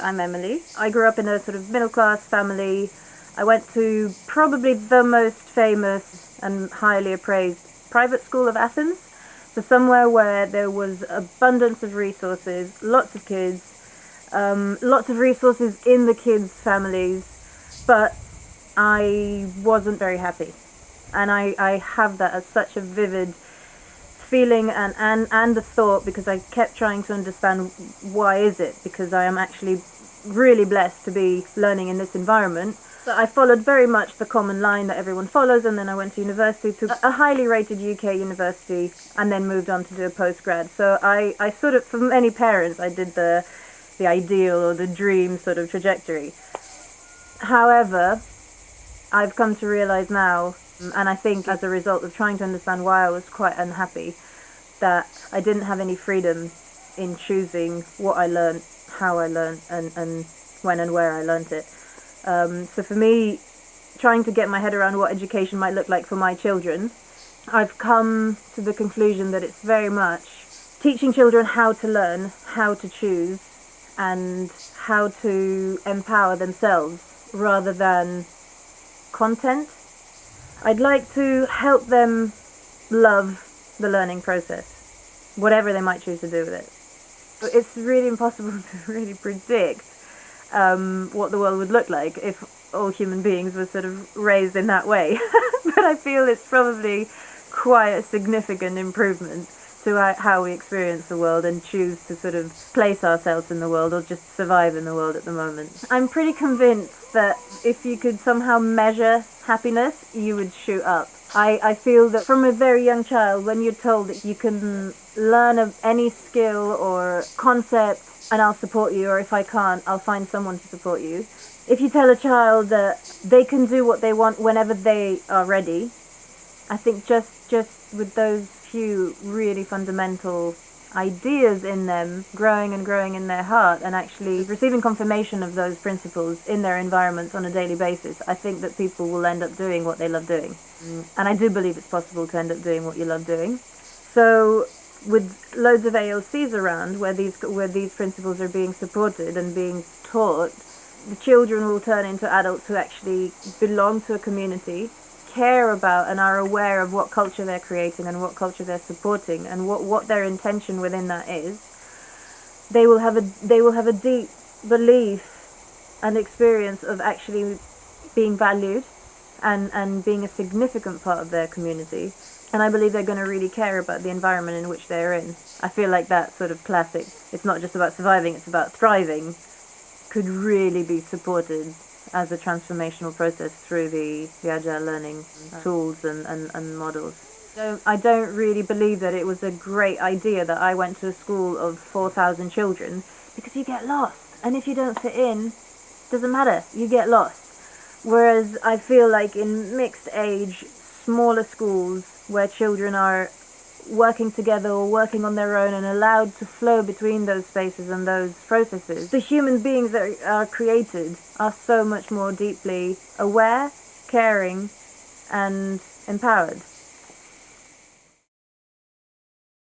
I'm Emily. I grew up in a sort of middle class family. I went to probably the most famous and highly appraised private school of Athens. So somewhere where there was abundance of resources, lots of kids, um, lots of resources in the kids' families, but I wasn't very happy. And I, I have that as such a vivid feeling and, and, and the thought because I kept trying to understand why is it because I am actually really blessed to be learning in this environment. So I followed very much the common line that everyone follows and then I went to university to a highly rated UK university and then moved on to do a postgrad. So I, I sort of, for many parents, I did the, the ideal or the dream sort of trajectory. However, I've come to realize now and I think as a result of trying to understand why I was quite unhappy, that I didn't have any freedom in choosing what I learned, how I learned, and, and when and where I learned it. Um, so for me, trying to get my head around what education might look like for my children, I've come to the conclusion that it's very much teaching children how to learn, how to choose, and how to empower themselves rather than content I'd like to help them love the learning process, whatever they might choose to do with it. But it's really impossible to really predict um, what the world would look like if all human beings were sort of raised in that way. but I feel it's probably quite a significant improvement to how we experience the world and choose to sort of place ourselves in the world or just survive in the world at the moment. I'm pretty convinced that if you could somehow measure happiness, you would shoot up. I, I feel that from a very young child, when you're told that you can learn of any skill or concept and I'll support you, or if I can't, I'll find someone to support you. If you tell a child that they can do what they want whenever they are ready, I think just, just with those few really fundamental ideas in them growing and growing in their heart and actually receiving confirmation of those principles in their environments on a daily basis, I think that people will end up doing what they love doing. Mm. And I do believe it's possible to end up doing what you love doing. So with loads of ALCs around where these where these principles are being supported and being taught, the children will turn into adults who actually belong to a community care about and are aware of what culture they're creating and what culture they're supporting and what, what their intention within that is, they will have a they will have a deep belief and experience of actually being valued and, and being a significant part of their community. And I believe they're going to really care about the environment in which they're in. I feel like that sort of classic, it's not just about surviving, it's about thriving, could really be supported as a transformational process through the, the agile learning tools and, and, and models. So I don't really believe that it was a great idea that I went to a school of 4,000 children because you get lost. And if you don't fit in, doesn't matter, you get lost. Whereas I feel like in mixed age, smaller schools where children are working together or working on their own and allowed to flow between those spaces and those processes. The human beings that are created are so much more deeply aware, caring and empowered.